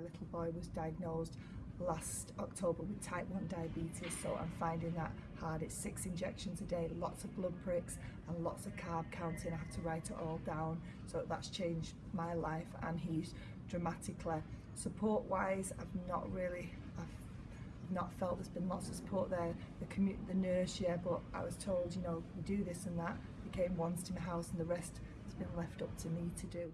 little boy was diagnosed last October with type 1 diabetes so I'm finding that hard. It's six injections a day lots of blood pricks and lots of carb counting. I have to write it all down. So that's changed my life and he's dramatically. Support wise I've not really I've not felt there's been lots of support there. The commu the nurse yeah but I was told you know we do this and that. He came once to my house and the rest has been left up to me to do.